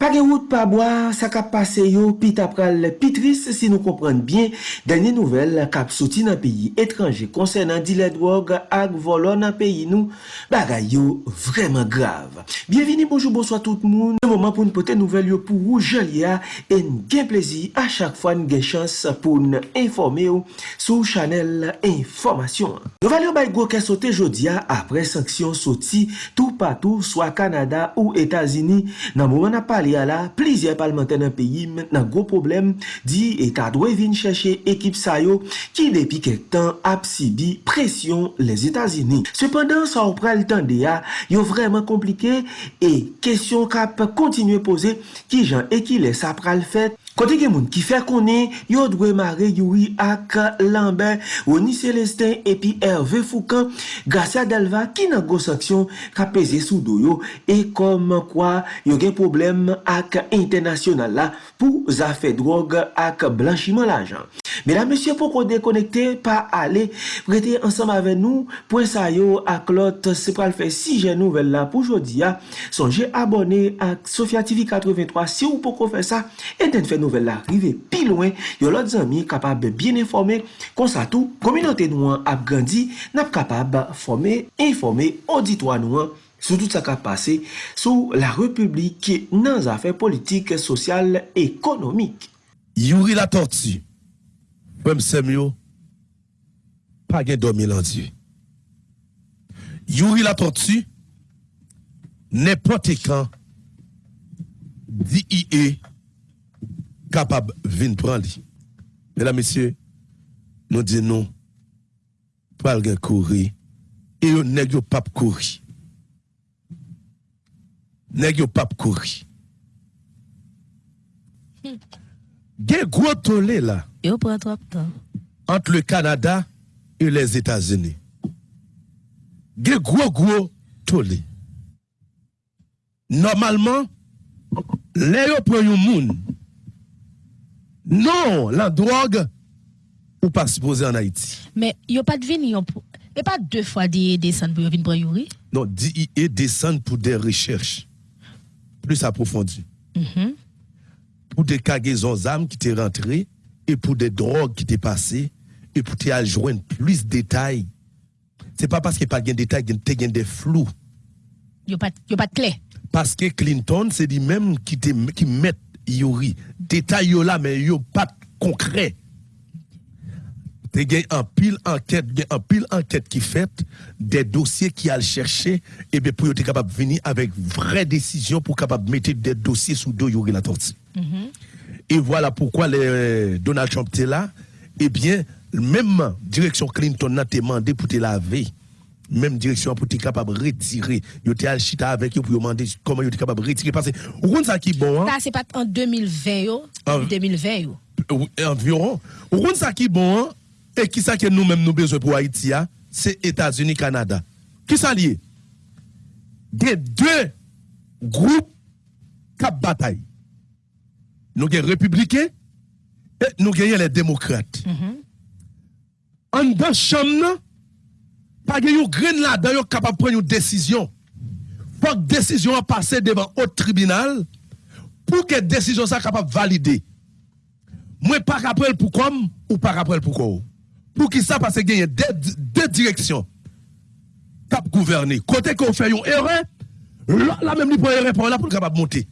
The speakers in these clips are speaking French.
Page wout pa boar, sa ka pase yo, pi tap pral pitris si nou kompren bien, Denye nouvel kap soti nan peyi etranje konsen nan dile drog ak volon nan peyi nou bagay yo vreman grav. Bienveni, bonjou, bonsoit tout moun. Se mouman pou nou pote nouvel yo pou ou jalia en gen plezi a chak fwa nou gen chans pou nou informe yo sou chanel informasyon. Nouvel yo bay gwo ke sote jodia apre sanksyon soti tou patou swa Kanada ou Etazini nan mouman ap pale ya la, plizye palmente nan peyi nan gwo problem di eta dwe vin cheshe ekip sa yo ki depi kek tan ap si bi presyon les Etats-Unis. Sependan sa ou pral tan de ya, yo vreman komplike e kesyon kap kontinue pose ki jan e ki les ap pral fet. Kote gen moun ki fè konen, yo dwe mare Yuri ak Lambert, Rony Celestin epi Hervé Foucan, Garcia Delva ki nan gos aksyon ka peze sou do yo e kom kwa yo gen problem ak internasyonal la pou zafè drog ak blanchiman la jan. Mesdames, messieurs, pourquoi déconnecter, pas aller, rester ensemble avec nous, pour ça, yo, à Clotte, c'est pour le faire si j'ai nouvelle là pour aujourd'hui, songez abonné à Sofia TV 83, si vous pouvez faire ça, et d'en faire nouvelle là, arriver plus loin, yo, l'autre amis capable bien informer, comme ça tout, communauté nous a grandi, n'a capable former, informer, auditoire nous, sou tout sa ka pase sou la republik nan zafè politik, sosyal, ekonomik. Yuri la tortue pwem semyo, pa gen domi lan di. Youri la torti, nepote kan, di i e, kapab vin pran li. Mèdam mesye, nou di nou, pral gen kouri, e yo negyo pap kouri. Nèg yo pap kouri. Gen gros tollé là. De. Entre le Canada et les États-Unis. Gros gros tollé. Normalement, les yo moun. Non, la drogue ou pas supposé en Haïti. Mais yo pas de vini, et pas deux fois des descendre pour venir prendre. Non, DIE descend pour des recherches plus approfondies. Mhm. Pour des cargaisons d'armes qui étaient rentrées et pour des drogues qui étaient passées et pour te joindre plus de détails. C'est pas parce qu'il n'y a pas de détails qu'il y a des flous. Yo pas yo pas de clé. Parce que Clinton, c'est lui-même qui, te- qui met Yuri. Détails yo là, mais yo pas concret. Te gen un pile enquête, gen un pile enquête qui fait des dossiers qui a chercher et bien pour être capable de venir avec vraie décision pour capable de mettre des dossiers sous dos Yuri la tortue. Et voilà pourquoi le, Donald Trump était là. Eh bien, même direction Clinton n'a demandé pour te laver. Même direction pour te capable de retirer. Yo te chita avec yo pour demander comment yo te capable de retirer. Parce que, vous comprenez ça qui est bon, hein? Ça c'est pas en 2020 yo, Ah. 2020 yo. Ou- environ. Ou comprenez ça qui est bon, hein? Et qui ça que nous-mêmes nous besoin pour Haïti, hein? c'est États-Unis, Canada. Qui ça lié? Des deux groupes cap bataille. Nous avons les républicains et nous avons les démocrates. En dans chambre, pas de grain là-dedans, capable de prendre une décision. Faut que décision a passé devant un tribunal pour que décision soit capable de valider. Moi, pas rappel pour comme ou pas rappel pour quoi? Pour qui ça, parce qu'il y a deux, deux directions cap gouverner. Côté qu'on fait une erreur, là même, il prend erreur pour là pour capable monter.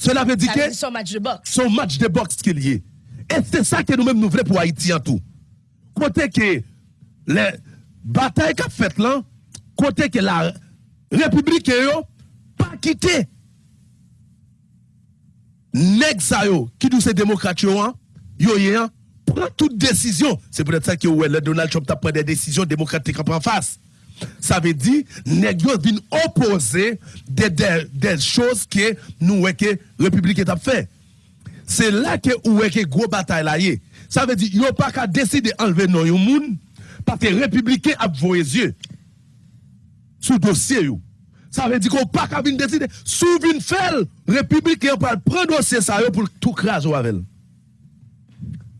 Cela veut dire que son match de boxe? son match de boxe qu'il y est. Et c'est ça que nous-mêmes nous voulons pour Haïti en tout. Côté que les batailles qu'a fait là, côté que la République yo pas quitté. Nèg sa yo, qui nous c'est démocrate yo, hein, yo hein, prend toute décision. C'est peut-être ça que ouais, Donald Trump a pris des décisions démocratiques en face. Ça veut dire, nèg yo vin opposer des, des choses que nous, que République fait. C'est là que est que gros bataille. Ça veut dire yo pas qu'à décider enlever non yon moun parce que républicain a vos yeux sous dossier yo. Ça veut dire qu'on pas qu'à venir décider sous vin faire républicain pour prendre dossier ça pour tout craser avec.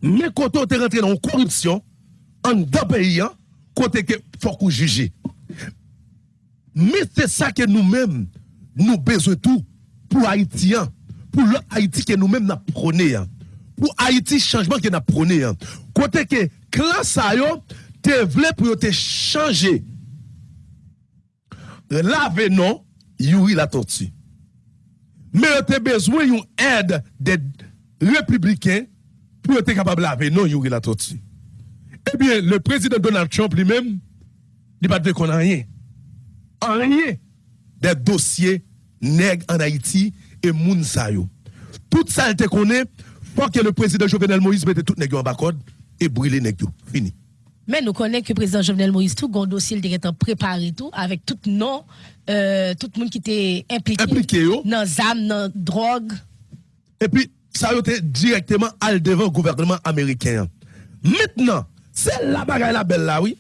Mais quand on est rentré dans corruption en deux pays hein, côté que faut qu'on juge. Mais c'est ça que nous-mêmes nous besoin tout pour Haïtiens, pour l'autre Haïti que nous-mêmes nous prôné, hein. pour Haïti changement que nous prôné. hein. Côté que classe yo te vle pour te changer. Lave non, Yuri la tortue. Mais te besoin d'une aide des républicains pour être capable de laver non Yuri la tortue. Eh bien, le président Donald Trump lui-même, il pas de qu'on a rien. En rien. Des dossiers nègres en Haïti et moun. Tout ça, il te connaît, faut que le président Jovenel Moïse mette tout nègres en bas et brûle nègres. Fini. Mais nous connaissons que le président Jovenel Moïse, tout le dossier il était préparé, tout, avec tout euh, tout le monde qui était impliqué, Impliqué, dans ZAM, dans drogue. Et puis, ça a été directement al devant le gouvernement américain. Maintenant, c'est la bagaille la belle là, oui.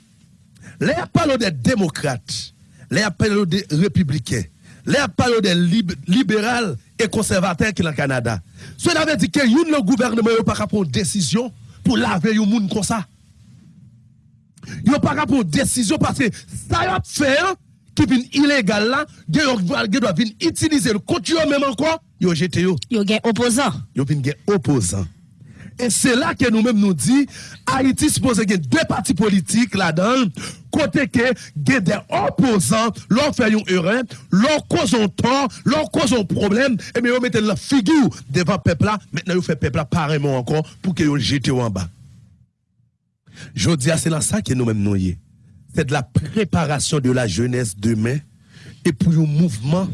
Les parlent des démocrates, les parlent des républicains, les parlent des lib libéraux et conservateurs qui sont au Canada. Cela veut dire que le gouvernement n'a pas prendre décision pour laver yon moun comme ça. Yon pas qu'à prendre décision parce que ça a fait qui vient illégal là, yon doit venir utiliser le yo même encore, yon jete yo. Il y a un opposant. Opposant. Et c'est là que nous-mêmes nous dit, Haïti suppose gen deux partis politiques là-dedans, côté que gen des opposants, l'on fait une erreur, l'on cause un tort, l'on cause un problème, et bien on mette la figure devant peuple là, maintenant on fait peuple là pareillement encore pour jete yo en bas. Je dis, c'est là ça que nous-mêmes nous y est. C'est de la préparation de la jeunesse demain et pour un mouvement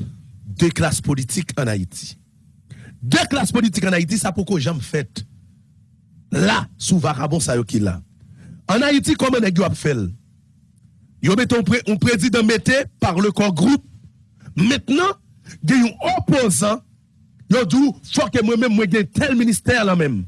de classe politique en Haïti. Deux classes politiques en Haïti, ça pourquoi jamais fait. Là, sous Varabon, ça y est qui là. En Haïti, comment est-ce qu'on fait? Yo met un, pré- un président metté par le corps groupe. Maintenant, il y a un opposant. Yo dit, faut que moi-même, moi, j'ai tel ministère là même.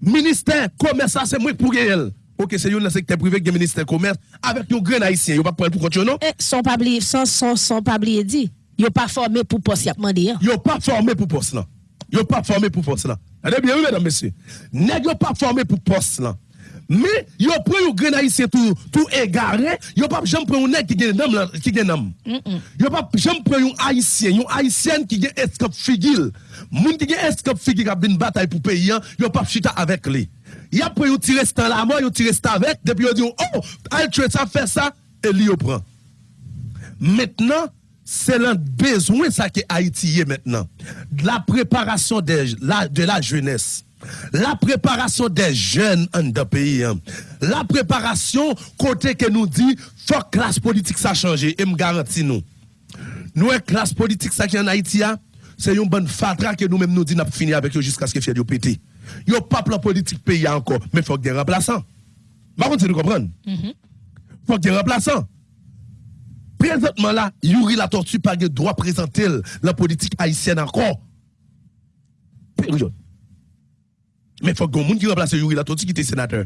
Ministère commerce, ça, c'est moi pour elle. Ok, c'est un secteur privé qui est ministère commerce avec nos grains haïtiens. Yo pas prendre pour continuer, non? Eh, Son pas oublié- son, son, son pas dit. N'est pas formé pour poste, il a demandé. hein. Yo pas formé pour poste là. Yo pas formé pour poste là. Allez bien, oui, mesdames, messieurs. Nèg yo pas formé pour poste là. Mais yo prend yo grain haïtien tout tout égaré, yo pas jamais prend un nèg qui gen nom qui gen nom. Yo pas jamais prend un haïtien, un haïtienne qui gen escop figil. Moun qui gen escop figil qui a une bataille pour pays, hein, yo pas chita avec lui. Y a pris stand la mort, yo tirer stand avec, depuis yo dit oh, al tuer ça fait ça et lui yo prend. Maintenant, c'est le besoin ça que Haïti est maintenant. De la préparation des- la- de la jeunesse. La préparation des jeunes en de pays. hein. La préparation côté que nous dit faut que classe politique ça change et me garantit nous. Nous la classe politique ça qui en Haïti a, c'est une bonne fatra que nous même nous dit n'a fini avec eux jusqu'à ce que fier yo pété. Yo pas plan politique pays encore, mais faut que des remplaçants. Par contre, tu comprends? Faut que des remplaçants. Présentement là, Yuri la tortue pas de droit présenter la politique haïtienne encore. Mais faut que monde qui remplace Yuri la tortue qui était sénateur.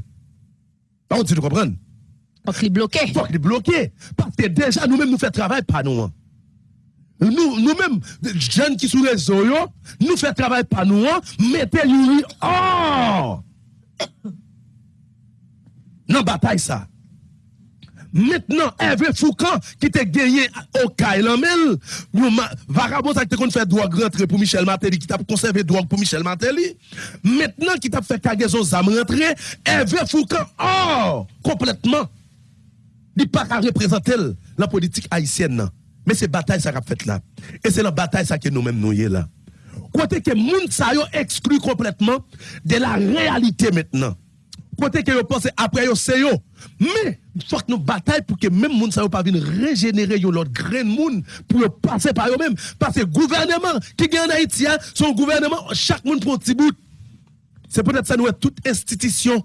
Par contre, tu comprends? Donc, il est bloqué. Faut qu'il bloqué. Parce que déjà, nous-mêmes, nous faisons travail pas nous. hein. Nous, nous-mêmes, jeunes qui sont les réseau, nous faisons travail pas nous, hein. mettez Yuri hors. Non, bataille ça. Maintenant, Hervé Foucan, qui t'a gagné au Kailamel, Varabos qui a fait droit rentrer pour Michel Martelly, qui t'a conservé droit pour Michel Martelly. Maintenant, qui t'a fait Kagezon Zam rentrer, Hervé Foucan, oh, complètement. Il n'est pas à représenter la politique haïtienne. Non. Mais c'est bataille ça qu'a fait là. Et c'est la bataille ça que nous-mêmes nous y est là. Côté que moun sa yo exclut complètement de la réalité maintenant. Côté que yo pense après yo c'est yo. Mais faut que nous bataille pour que même sa yo pas régénérer l'autre grain de moun pour passer par eux même parce que gouvernement qui gagne en Haïti hein, son gouvernement chaque monde prend petit bout. C'est peut-être ça nous toute institution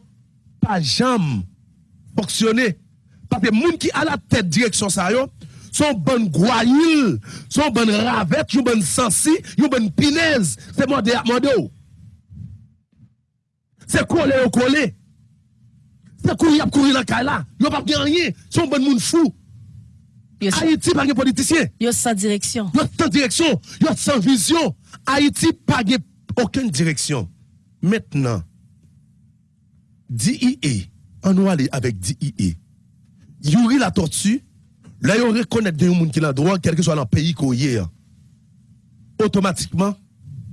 pas jamais fonctionner parce que moun qui a la tête direction ça yo son bonne goyille, son bonne ravette, yon bonne sensi, yon bonne pinaise, c'est moi de. C'est collé au collé. C'est courir courir dans la là. Yon pas gen rien, son bon moun fou. Haïti pas de politicien. yo sans direction. Yo sans direction, yo sans vision. Haïti pas aucune direction. Maintenant, DIE, on va aller avec DIE. Yuri la tortue, là, on reconnaît des gens qui ont droit, quel que soit le pays qu'on y est. automatiquement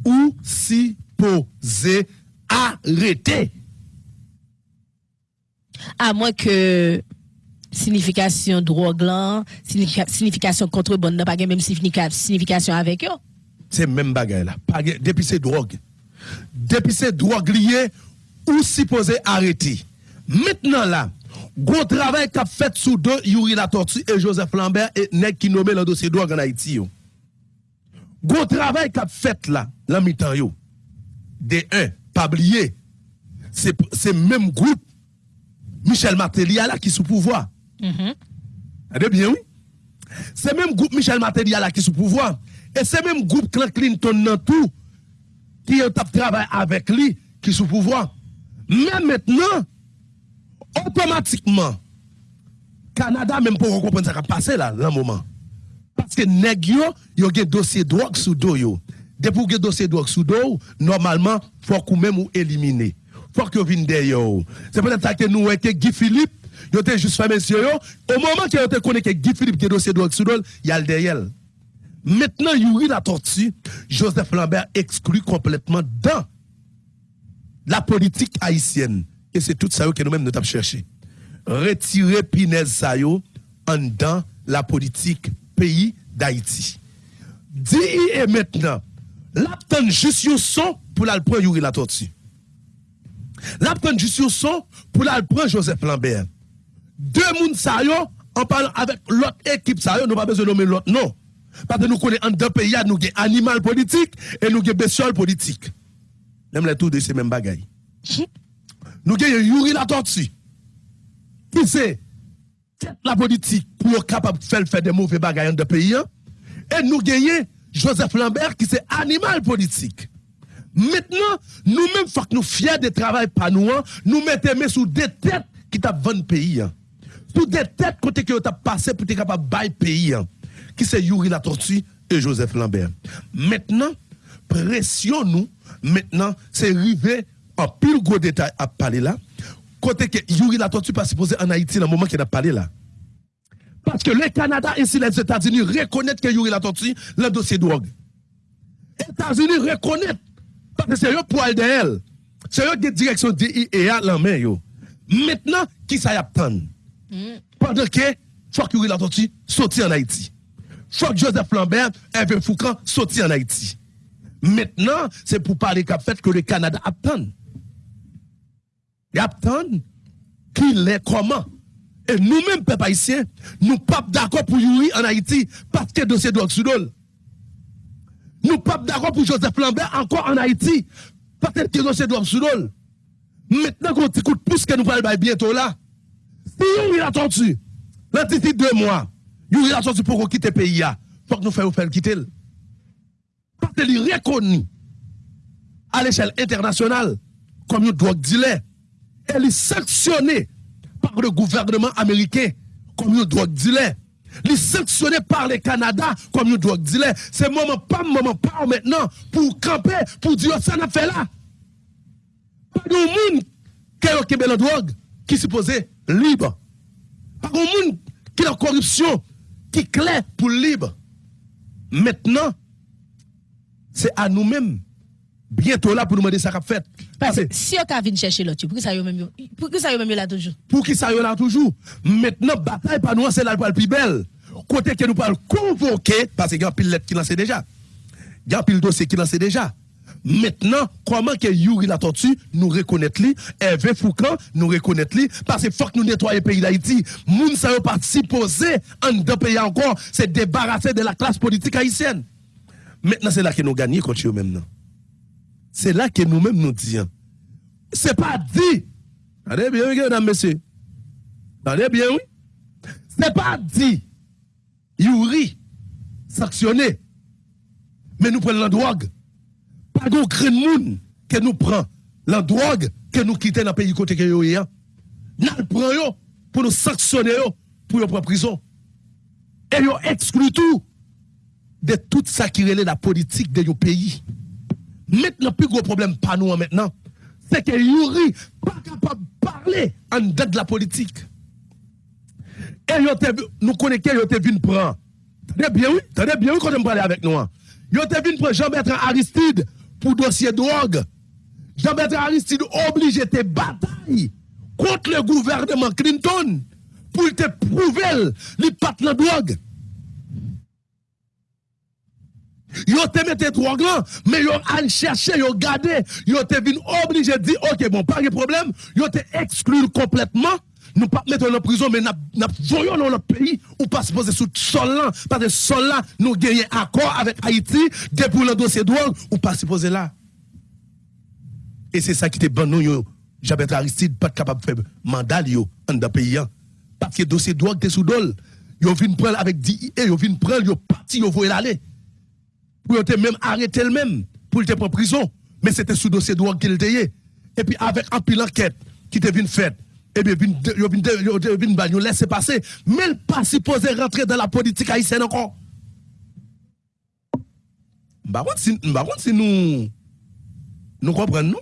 ou si posé arrêter. À moins que signification drogue signification contrebande n'a pas même significa- signification avec eux. C'est même bagaille là. Depuis c'est drogue. Depuis c'est drogue liée ou supposé arrêter. Maintenant là, gros travail qu'a fait sous deux Yuri La Tortue et Joseph Lambert et nèg qui nommé le dossier drogue en Haïti yo. Gros travail qu'a fait là, la mi-temps yo. De un, pas oublier, c'est même groupe Michel Martelly là qui sous pouvoir. Allez bien, oui. C'est même groupe Michel Martelly là qui est sous pouvoir. Et c'est même groupe Clinton dans tout qui est travail avec lui qui est sous pouvoir. Mais maintenant, automatiquement, Canada même pour comprendre ça qui a passé là, dans le moment. Parce que nèg yo, yo gen dossier drogue sous dos yo. Depuis que dossier drogue sous dos, normalement, faut qu'on même ou éliminer. Faut que vienne derrière. C'est peut-être que nous que Guy Philippe, yo te juste fait monsieur au moment yo te connaît que Guy Philippe gen dossier drogue dos, il y a le derrière. Maintenant, Yuri la tortue, Joseph Lambert exclu complètement dans la politique haïtienne. Et c'est tout ça que nous-mêmes nous avons cherché. Retirer Pinez Sayo en dans la politique pays d'Haïti. Dis et maintenant, l'aptan juste son pour la prendre Yuri la tortue. Juste yon son pour la prendre Joseph Lambert. Deux moun sa yo, en parlant avec l'autre équipe sa yo, nous pas besoin de nommer l'autre non. Parce que nous connaissons en deux pays, nous avons animal politique et nous avons bestiole politique. Même les tout de ces mêmes bagailles. Nous avons Yuri la tortue. Qui c'est? La politique pour être capable de faire, des mauvais bagailles dans le pays. hein. Et nous gagnons Joseph Lambert qui c'est animal politique. Maintenant, nous-mêmes, faut nous fiers de travail par nous, hein, nous mettons main sous des têtes qui t'a vendu pays. hein. Sous des têtes côté que t'a passé pour être capable de bailler pays. hein. Qui c'est Yuri la tortue et Joseph Lambert. Maintenant, pression nous, maintenant, c'est arrivé en pile gros détail à parler là. Côté que Yuri la tortue pas supposé en Haïti dans le moment qu'il a parlé là. Parce que le Canada et les États-Unis reconnaissent que Yuri la tortue le dossier drogue. États-Unis reconnaissent parce que c'est eux poil de elle. C'est eux qui direction DIA la main yo. Maintenant, qui ça y attend? Pendant que que Yuri la tortue sorti en Haïti. Que Joseph Lambert, Hervé Foucan sorti en Haïti. Maintenant, c'est pour parler qu'a fait que le Canada attend. Il attend qu'il est comment? Et nous-mêmes, peuple haïtien, nous pas d'accord pour Yuri en Haïti parce que dossier drogue sous. Nous pas d'accord pour Joseph Lambert encore en Haïti parce que dossier drogue sous dol. Maintenant qu'on t'écoute plus que nous parlons bientôt là. Si Yuri a tortue, d'ici deux mois, Yuri a tortue pour qu'on quitte le pays là. Faut que nous fassions quitter. Parce qu'il est reconnu à l'échelle internationale comme une drogue dealer. Elle est sanctionnée par le gouvernement américain comme une drogue dealer. Elle est sanctionnée par le Canada comme une drogue dealer. C'est moment pas moment pas maintenant pour camper, pour dire ça n'a fait là. Pas de monde qui a la drogue qui supposé libre. Pas de monde qui a la corruption qui est clair pour libre. Maintenant, c'est à nous-mêmes bientôt là pour nous demander ça qu'a fait. Parce que si on vient chercher l'autre, pour que ça y même yo- pour que ça y même yo là toujours. pour qui ça y est là toujours? Maintenant, bataille par nous, c'est là le plus belle. Côté que nous parlons convoquer, parce qu'il y a pile lettre qui lance déjà. Il y a pile dossier qui lance déjà. Maintenant, comment que Yuri la tortue nous reconnaître lui, Hervé Foucan nous reconnaître lui, parce qu'il faut que nous nettoyions le pays d'Haïti. Moun ça yo pas supposé en deux pays encore, c'est débarrasser de la classe politique haïtienne. Maintenant, c'est là que nous gagnons contre eux maintenant. C'est là que nous-mêmes nous disons. C'est pas dit. Attendez bien, mesdames, messieurs. Attendez bien, oui. C'est pas dit. Yuri, sanctionné. Mais nous prenons la drogue. Pas de grain de monde que nous prenons la drogue que nous quittons dans le pays côté que nous sommes. Nous le prenons pour nous sanctionner pour nous prendre en prison. Et nous exclut tout de tout ça qui relève la politique de nos pays. Maintenant, le plus gros problème pas nous maintenant, c'est que Yuri pas capable de parler en dehors de la politique. Et nous connaissons qu'il était venu prendre. Tenez bien, oui, tenez bien, oui, quand on parle avec nous. hein. Yo te vin prendre Jean-Bertrand Aristide pour dossier drogue. Jean-Bertrand Aristide obligé de bataille contre le gouvernement Clinton pour te prouver les pas la drogue. Yo te mette là, mais yo allé chercher, yo gardé, yo te vin obligé de dire, ok, bon, pas de problème, yo te exclu complètement. Nous pas mettre en prison, mais nous voyons dans notre pays ou pas se poser sous sol là, parce que sol là, nous gagnons accord avec Haïti, depuis le dossier drogue, ou pas se poser là. Et c'est ça qui était bon, nous. Jabet Aristide, pas capable de faire mandat, yo, dans le pays. hein. Parce que dossier drogue, t'es sous dol. Yo vin prendre avec DIE, yo vin prendre, yo parti, yo voyez l'aller pour te même arrêter le même pour te prendre prison. Mais c'était sous dossier drogue qu'il était. Et puis avec un pile enquête qui te vient faite et bien ba yo laisser passer. Mais il pas supposé rentrer dans la politique haïtienne encore. Par contre si si nous nous comprenons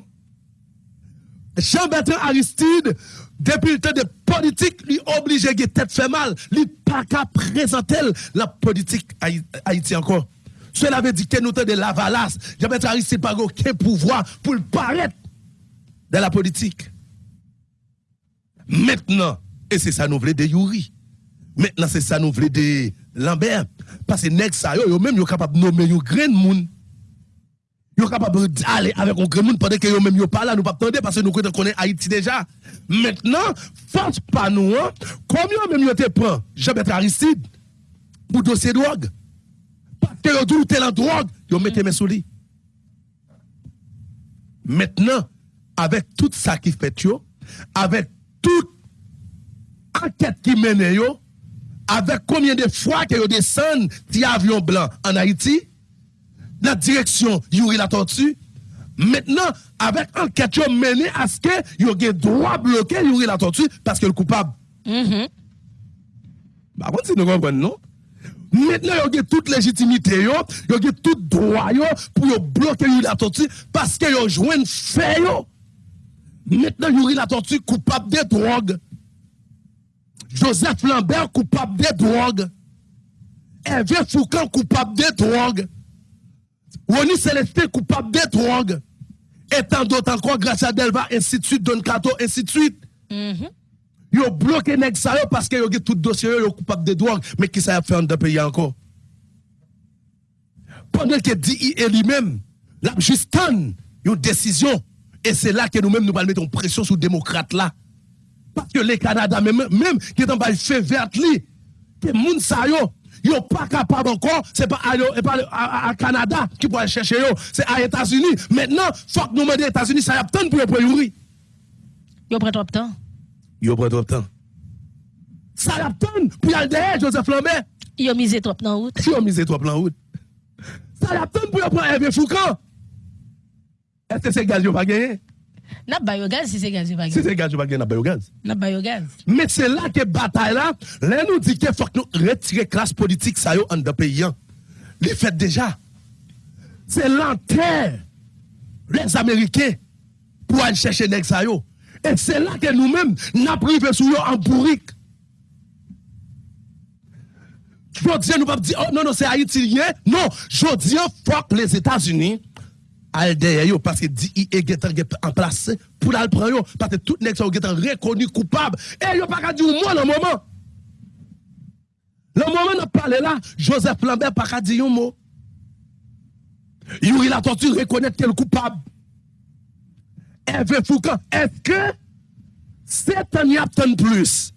Jean-Bertrand Aristide, depuis le temps de politique, lui obligé de tête fait mal, lui pas qu'à présenter la politique Haï- Haïti encore. Cela veut dire que nous de la valasse. Jean-Bertrand Aristide n'a aucun pouvoir pour le paraître dans la politique. Maintenant, et c'est ça nous voulons de Yuri. Maintenant, c'est ça nous voulons de Lambert. Parce que nèg ça, yo, même capable de nommer yo grain moun. Yo capable d'aller avec un grand monde pendant que yo même yo pas là, nous pas attendre parce que nous connaissons Haïti déjà. Maintenant, force pas nous, hein, comme même yo te prend Jean-Bertrand Aristide pour dossier drogue. Que yo tout tel en drogue, yo mettez mes sous lui. Maintenant, avec tout ça qui fait yo, avec toute enquête qui mène yo, avec combien de fois que descendent ti avion blanc en Haïti, dans la direction Yuri la tortue, maintenant, avec enquête yo mené à ce que yo gen droit bloquer Yuri la tortue parce que le coupable. Mhm. Par contre, si nous comprenons, non? Maintenant, il y a toute légitimité, yo, il y a tout droit pour bloquer la tortue parce que yo joint fait yo. Maintenant, Yuri la tortue coupable de drogue. Joseph Lambert coupable de drogue. Hervé Foucault coupable de drogue. Ronnie Célestin coupable de drogue. Et tant d'autres encore, grâce à Delva, ainsi de suite, Don Cato, ainsi de suite. Mhm. Yo bloqué nèg ça parce que yo tout dossier yo, yo coupable de drogue mais qui ça a fait en deux pays encore? Pendant que DIE lui-même la juste une décision et c'est là que nous-mêmes nous allons mettre pression sur les démocrates là. Parce que les Canada même même qui est en bas fait vert li que moun sa yo yo pas capable encore c'est pas à, Canada qui pourrait chercher yo c'est à États-Unis. Maintenant faut que nous demander États-Unis ça y a tant pour pour Yo prend trop de temps. Yo prend trop de temps ça tant pour y aller derrière Joseph Lambert Yo misé trop dans route. Si on mise trois plans route, ça tant pour y prendre Hervé Foucault. Est-ce que c'est gaz yo pas gagné? N'a pas yo gaz si c'est gaz yo pas Si gaz. c'est gaz yo pas gagné, n'a pas yo gaz. N'a pas yo gaz. Mais c'est là que bataille là, là nous dit qu'il faut que nous retirer classe politique ça yo en de pays. hein. Les fait déjà. C'est l'enterre les Américains pour aller chercher nèg ça yo. Et c'est là que nous-mêmes n'a privé sous yo en bourrique. Je dis, nous pas dire, oh non, non, c'est haïtien. Non, je dis, fuck les États-Unis. Parce que DIE est en place pour la prendre parce que tout nèg ça est reconnu coupable. Et yo pas dire moi le moment. Le moment n'a parlé là, Joseph Lambert pas dire un mot. Yuri la torture reconnaître qu'elle coupable. Hervé Foucault, est-ce que c'est un y a tant plus?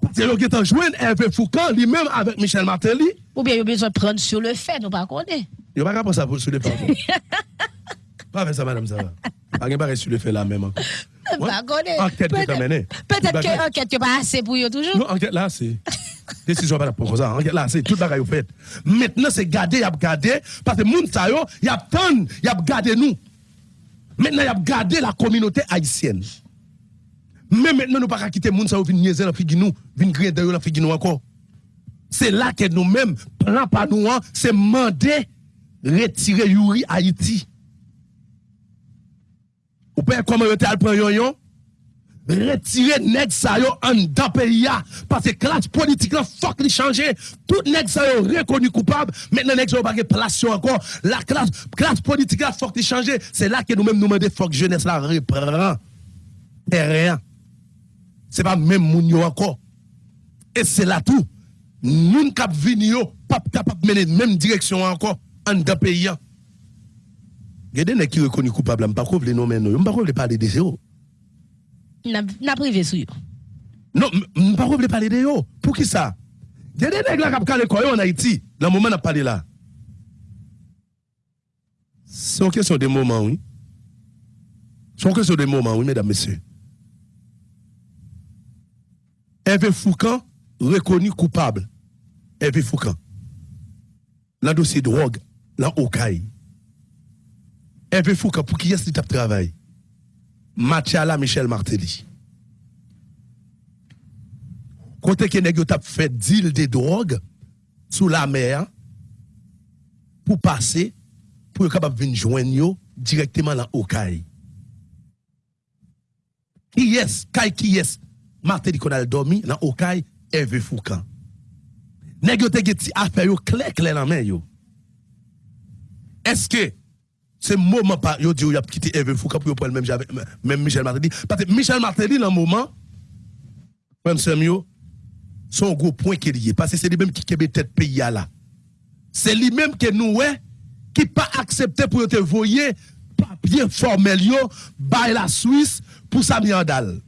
Parce que qui est joindre Hervé Foucault lui-même avec Michel Martelly, Ou bien yo besoin de prendre sur le fait, nous pas connaître. Yo pas ça sur le fait. Pas avec ça, madame, ça va. Pas de pareil sur le fait là même. Pas connaître. Enquête qui. Peut-être que enquête yo pas assez pour yo toujours. Non, enquête là, c'est. Décision pas pour ça. Enquête là, c'est tout bagaille au fait. Maintenant, c'est garder, y a garder, parce que moun sa yo, y a tant, y a gardé nous. Maintenant, y a gardé la communauté haïtienne. Mais maintenant, nous pas qu'à quitter moun sa yo, vin niaiser la nous, vin griller dans la nous encore. C'est là que nous-mêmes, plan par nous, hein, c'est demander retirer Yuri Haïti. Ou pas comment yo te al Retire nèg sa yo an dan pays parce que classe politique là faut li changer. Tout nèg sa yo reconnu coupable. Maintenant nèg sa yo pas place encore. La classe classe politique là faut li changer. C'est là que nous même nous demander faut que jeunesse la reprend. Rien. C'est pas même moun yo encore. Et c'est là tout. Nous cap vini yo pas capable mener même direction encore en dan pays Regardez nèg qui reconnu coupable, m'pas couvler non mais non, m'pas couvler parler de zéro. N'a privé sur Non, je ne pas parler de ça. Pour qui ça Il y a des gens qui ont parlé en Haïti, dans le moment où on parlé là. C'est une question de moment, oui. C'est une question de moment, oui, mesdames, messieurs. Hervé Foucan, reconnu coupable. Hervé Foucan. Dans le dossier drogue, dans Okaï. Hervé Foucault, pour qui est-ce qu'il travail Mathiala Michel Martelly. Côté que nèg t'a fait deal de drogue sous la mer pour passer pour capable venir joindre directement dans Okaï. Qui est qui est Martelly qu'on a dormi dans Okaï Hervé Foucault. Nèg yo te get affaire yo clair clair dans main yo. Est-ce que c'est moment pas yo dit yo a quitté Hervé Foucault pour prendre même même Michel Martelly. Parce que Michel Martelly dans moment même Samuel son gros point qui est lié. Parce que c'est lui même qui kebe tête pays là. C'est lui même que nous ouais qui pas accepté pour te voyer papier formel yo by la Suisse pour sa miandal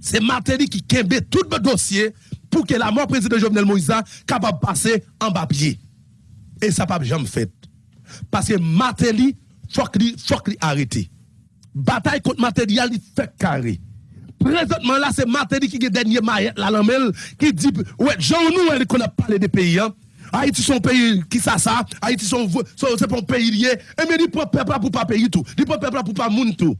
c'est Martelly qui kembe tout le dossier pour que la mort président Jovenel Moïse capable passer en bas pied et ça pas jamais fait parce que faut qu'il faut qu'il arrête. Bataille contre Martelly, il fait carré. Présentement là, c'est Martelly qui est dernier maillet la lamelle qui dit ouais, Jean nous elle qu'on a parlé des pays hein. Haïti son pays qui ça ça, Haïti son c'est pour pays lié et mais il prend peuple pour pas payer tout. Il prend peuple pour pas moun tout.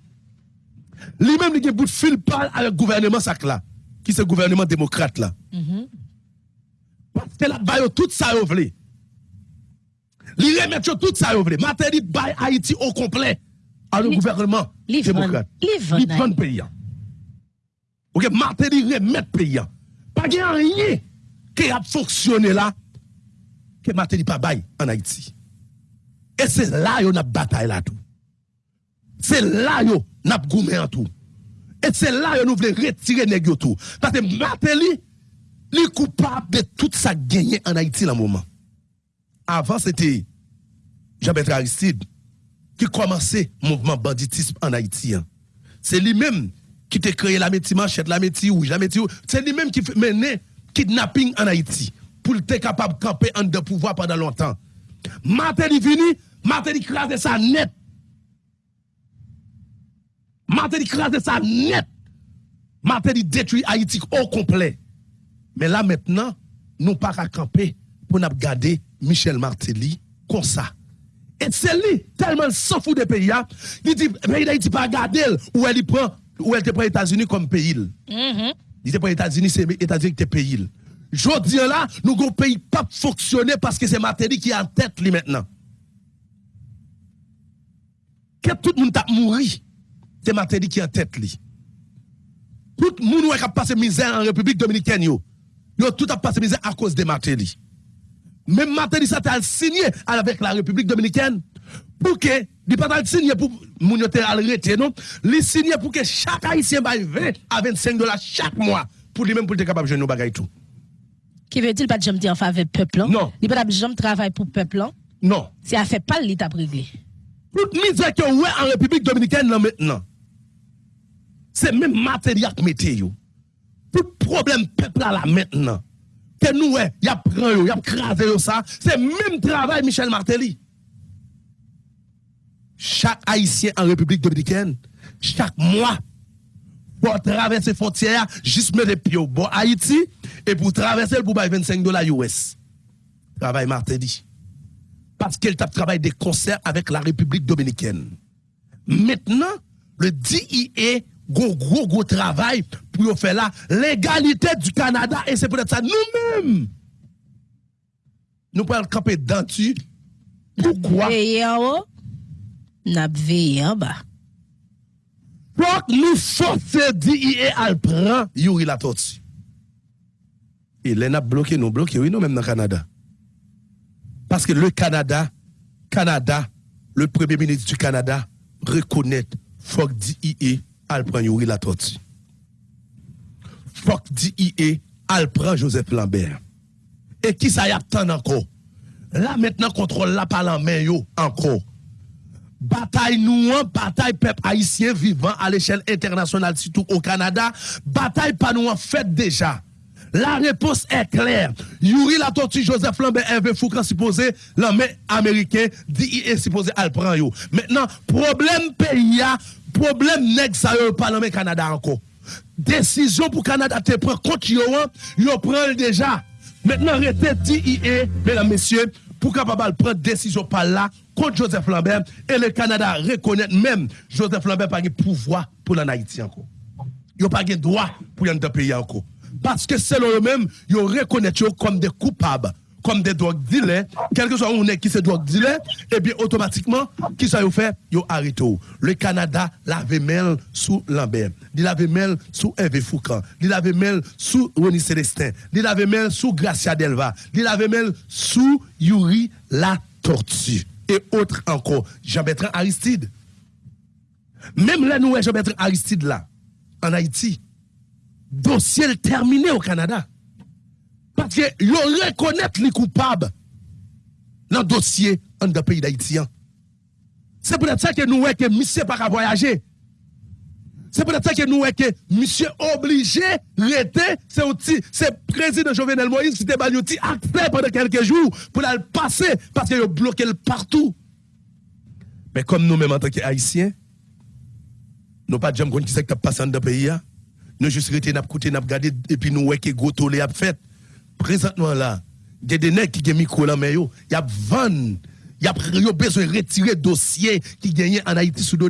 Lui même il bout de fil parle avec le gouvernement ça là, qui c'est le gouvernement démocrate là. Mm-hmm. Parce que là tout ça vle. Li remettre tout ça yo vle. Materi bay Haïti au complet à le gouvernement démocrate. Li vend pays. OK, Materi remettre pays. Pas rien qui a fonctionné là que Materi pas bay en Haïti. Et c'est là yo n'a bataille là tout. C'est là yo n'a goumé en tout. Et c'est là yo nous voulons retirer nèg tout. Parce que Materi li coupable de tout ça gagné en Haïti dans moment. Avant c'était Jean-Bertrand Aristide, qui commençait le mouvement banditisme en Haïti. Hein. C'est lui-même qui a créé la métier manchette, la métier rouge, la métier C'est lui-même qui menait kidnapping en Haïti pour être capable de camper en de pouvoir pendant longtemps. Martel est venu, Martel crase ça net. Martel crase ça net. Martel détruit Haïti au complet. Mais là maintenant, nous pas à camper pour nous garder Michel Martelly comme ça. Et c'est lui, tellement s'en fout des pays, hein. il dit, pays d'Haïti pas garder où elle prend, où elle te prend États-Unis comme pays. Mm-hmm. Il te prend États-Unis, c'est États-Unis qui te pays. Je dis là, nous avons pays pas fonctionner parce que c'est Matéli qui est en tête lui maintenant. Que tout le monde a mouru, c'est Matéli qui est en tête lui. Tout le monde qui a passé misère en République dominicaine, yo, yo tout a passé misère à cause de Matéli. Même Martelly ça a signé avec la République dominicaine pour que il pas signé pour moun yote arrêté non, il signé pour que chaque haïtien baille 20 à 25 dollars chaque mois pour lui même pour être capable de jouer nos bagages tout. Qui veut-il pas jamais dire en faveur peuple Non. Il pas jamais travailler pour peuple Non. C'est à fait pas l'état réglé. Toute misère que ouais en République dominicaine maintenant. C'est même matériel qui mettez. Tout problème peuple là maintenant que nous, il a pris, il a crasé ça. C'est même travail Michel Martelly. Chaque Haïtien en République dominicaine, chaque mois, pour traverser frontières, juste mettre les pieds au Haïti, et pour traverser, pour 25 dollars US. Travail Martelly. Parce qu'elle travaille des concerts avec la République dominicaine. Maintenant, le DIE gros, gros, gros travail pour faire là, l'égalité du Canada, et c'est peut-être ça nous-mêmes. Nous pouvons camper dans tu. Pourquoi? Oh, oh. Veiller en haut, n'a veillé en bas. Pour nous forcer d'IE à le prendre Yuri la tortue. Et les n'a bloqué, nous bloqué, non oui, nous même dans le Canada. Parce que le Canada, Canada, le premier ministre du Canada reconnaît Fok DIE le prendre Yuri la tortue. fok di IE al pran Joseph Lambert. E ki sa yap tan anko? La metnen kontrol la palan men yo anko. Batay nou an, batay pep haisyen vivan al eshel internasyonal sitou o Kanada, batay pa nou an fèt deja. La repos e kler. Yuri la toti Joseph Lambert Hervé Foucan suppose l'anmen Ameriken di IE suppose al pran yo. Mètnen, problem pe ya, problem nek sa yo palan men Kanada anko. Décision pour Canada te prend contre yo, hein, yo prend déjà. Maintenant rete DIA mesdames messieurs pour capable prendre décision par là contre Joseph Lambert et le Canada reconnaît même Joseph Lambert pas de pouvoir pour l'Haïti encore. Il pas de droit pour y pays encore. Parce que selon eux-mêmes, ils reconnaissent comme des coupables, comme des drogues dealers, quel que soit où on est qui se drogue dealer, et bien automatiquement, qui ça y fait, ils arrêtent. Le Canada l'avait mêlé sous Lambert, il l'avait mêlé sous Hervé Foucault, il l'avait mêlé sous Ronnie Célestin, il l'avait mêlé sous Gracia Delva, il l'avait mêlé sous Yuri La Tortue, et autres encore, Jean-Bertrand Aristide. Même là, nous, Jean-Bertrand Aristide là, en Haïti, dossier terminé au Canada. Parce que ils reconnaissent les coupables dans le dossier dans le pays d'Haïti. C'est peut-être ça que nous que monsieur pas voyager. C'est peut-être ça que nous que monsieur obligé rester, c'est c'est président Jovenel Moïse qui a accès pendant quelques jours pour le passer parce qu'il a bloqué partout. Mais comme nous-mêmes en tant qu'Haïtiens, nous pas jamais qui c'est qui passé dans le pays. Nous juste rester, nous écouter, nous regarder, et puis nous que Goto les a fait. Présentement là, il y a des nègres qui ont micro là, mais il y a 20 il y a besoin de retirer dossier qui gagne en Haïti sous dos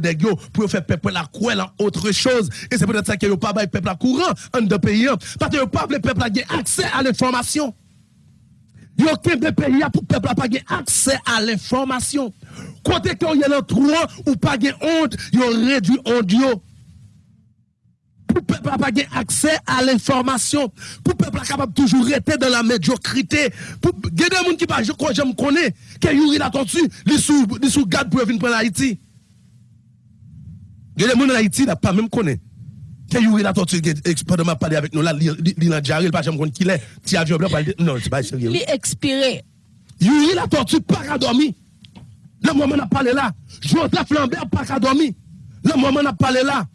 pour faire peuple la quoi en autre chose. Et c'est peut-être ça que pas le peuple à courant en deux pays. Parce que pas le peuple a accès à l'information. Il y a aucun pays pour le peuple n'a pas accès à l'information. Côté qu'il y a trou ou pas honte, il réduit honte pour le peuple pas accès à l'information, pour le peuple capable toujours rester dans la médiocrité, pour a des gens qui pas je crois je me connais que Yuri la tortue, les sous les sous garde pour venir prendre Haïti. Il y a des gens en Haïti n'a pas même connaît que Yuri la tortue pendant m'a parlé avec nous là il a jaré pas jamais connaît qui est avion blanc non c'est pas sérieux. Il expiré. Yuri la tortue pas dormir. Le moment n'a parlé là, Joseph Lambert pas dormir. Le moment n'a parlé là.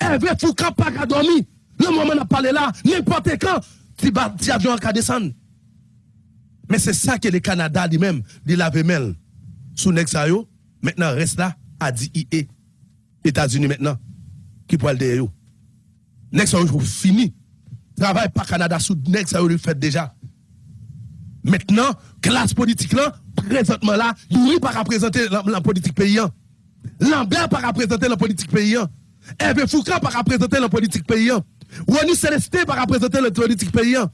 Hervé Foucault pas qu'à dormir? Le moment n'a parlé là, n'importe quand, si avion a descendre. Mais c'est ça que le Canada lui-même, il l'avait mêlé sous Nexayo. Maintenant, reste là, a dit IE. États-Unis maintenant, qui pourrait le derrière. Nexayo fini. Travail pas Canada sous Nexayo, le fait déjà. Maintenant, classe politique là, présentement là, il pas représenter la, politique paysan. Lambert pas représenter la politique paysan. Hervé Foucault pas représenter la politique paysan. Wani Célestin pas représenter la politique paysan.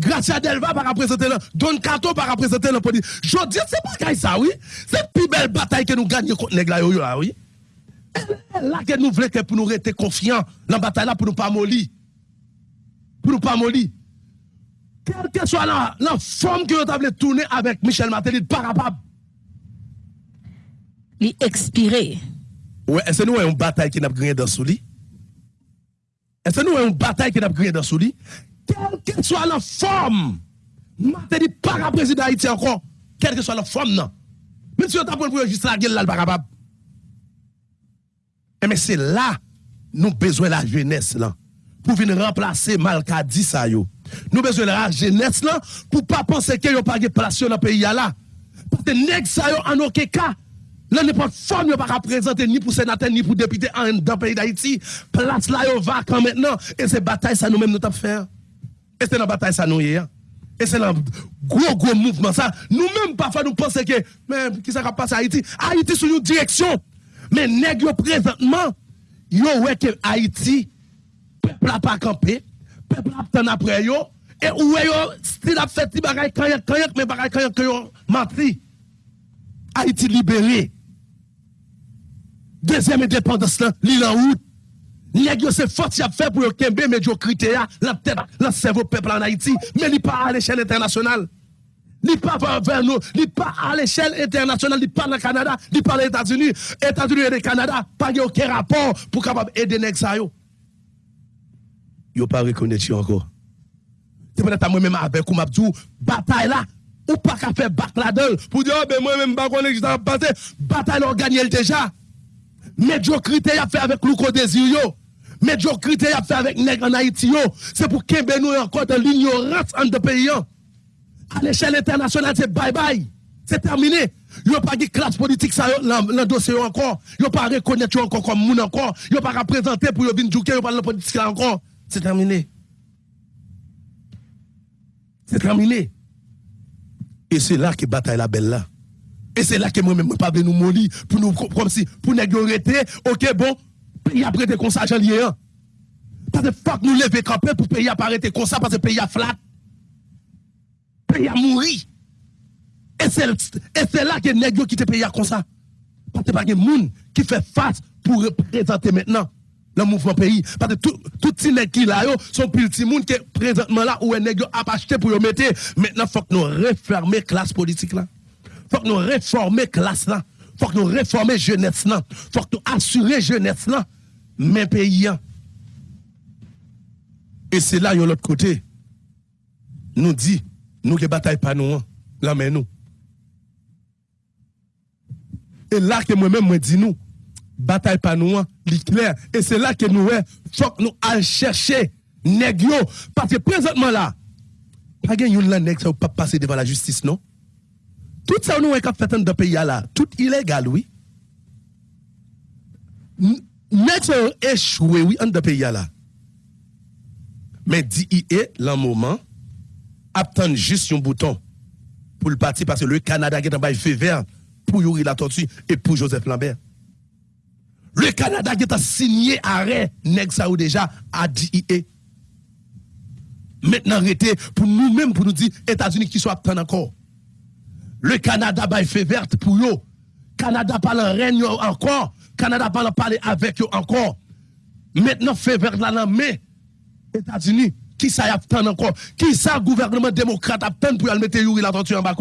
Gracia Delva pas représenter la Don Cato pas représenter la politique. Je dis c'est pas ça oui. C'est la plus belle bataille que nous gagnons contre les là oui. Là que nous voulons que pour nous rester confiants dans la bataille là pour nous pas mollir. Pour nous pas mollir. Quelle que soit la, la forme que nous avons tourner avec Michel Martelly, pas capable. Il expiré. Ouais, est-ce que nous avons une bataille qui n'a pas dans ce lit? Est-ce que nous avons une bataille qui n'a pas dans ce lit? Quelle que soit la forme, je dit pas à président d'Haïti encore, quelle que soit la forme, non. Même si on t'a pour juste la gueule là, capable. Mais eh, c'est là, nous besoin de la jeunesse là, pour venir remplacer Malkadi ça. Nous besoin de la jeunesse là, pour pas penser qu'il n'y a pas de place dans le pays là. Parce que ça yo en aucun cas. Là, pas forme, pas représenter ni pour sénateur, ni pour député dans le pays d'Haïti. Place là, va vacant maintenant. Et c'est bataille, ça nous-mêmes, nous avons fait. Et c'est la bataille, ça nous hein. Et c'est un gros, gros mouvement, ça. Nous-mêmes, parfois, nous pensons que, mais, qui ça va passer à Haïti? Haïti sur une direction. Mais, nèg présentement, yo, ouais, que Haïti, peuple n'a pas campé, peuple n'a après yo, et est yo, s'il a fait, il bagaille, kanyak, kanyak, mais bagaille, kanyak, kanyak, menti. Haïti libéré. Deuxième indépendance, l'île en route. Nèg yo c'est force y a fait pour yo kembe médiocrité la tête la cerveau peuple en Haïti mais il pas à l'échelle internationale. Il pas vers nous, il pas à l'échelle internationale, il pas le Canada, il pas aux États-Unis. États-Unis et le Canada pas aucun rapport pour capable aider nèg ça yo. Yo pas reconnaître encore. C'est peut-être moi même avec ou m'abdou bataille là ou pas qu'à faire bac là-dedans pour dire, oh, ben moi même pas connaître qui ça va passer. Bataille on gagne déjà. Médiocrité a fait avec Louko Désir yo. Médiocrité a fait avec nèg en Haïti. C'est pour qu'il nous encore dans l'ignorance en de pays. À l'échelle internationale, c'est bye bye. C'est terminé. Yo pas de classe politique dans le dossier encore. Yo pas reconnaître encore comme moun encore. Yo pas représenter pour venir jouer yo pas la politique encore. C'est terminé. C'est terminé. Et c'est là que bataille la belle là. Et c'est là que moi-même, pas nous mollir pour nous, comme si, pour nous ok, bon, pays a prêté comme ça, j'en lié un. Parce que fuck nous lever camper pour pays a arrêter comme ça, parce que pays a flat. Pays a mourir. Et c'est là que nèg qui te paye comme ça. Parce que pas de monde qui fait face pour représenter maintenant le mouvement pays. Parce que tout, tout petit nèg qui là, sont petit monde qui présentement là où un nèg a acheté pour mettre. Maintenant, faut que nous refermer classe politique là faut que nous réformer classe là. faut que nous réformer jeunesse là. faut que nous assurer jeunesse là. Mais pays. Et c'est là, l'autre côté, nous dit, nous qui bataille pas nous, là mais nous. Et là que moi-même, moi dis nous, bataille pas nous, clair. Et c'est là que nous, faut que nous allons chercher nèg Parce que présentement là, pas de là nèg ça pas passer devant la justice, non? Tout ça, nous avons fait dans le pays là, tout illégal, oui. Nous échoué, oui, dans le pays là. Mais DIE, le moment, attend juste un bouton pour le parti parce que le Canada est en bas fait vert pour Yuri la tortue et pour Joseph Lambert. Le Canada qui a signé arrêt ou déjà à DIE. Maintenant, arrêtez pour nous-mêmes, pour nous dire États-Unis qui soit encore. Le Canada va fait verte pour eux. Canada parle règne encore. Canada parle parler avec eux encore. Maintenant, fait verte là, mais États-Unis, qui ça y a encore? Qui ça gouvernement démocrate a pour mettre Yuri la torture en bas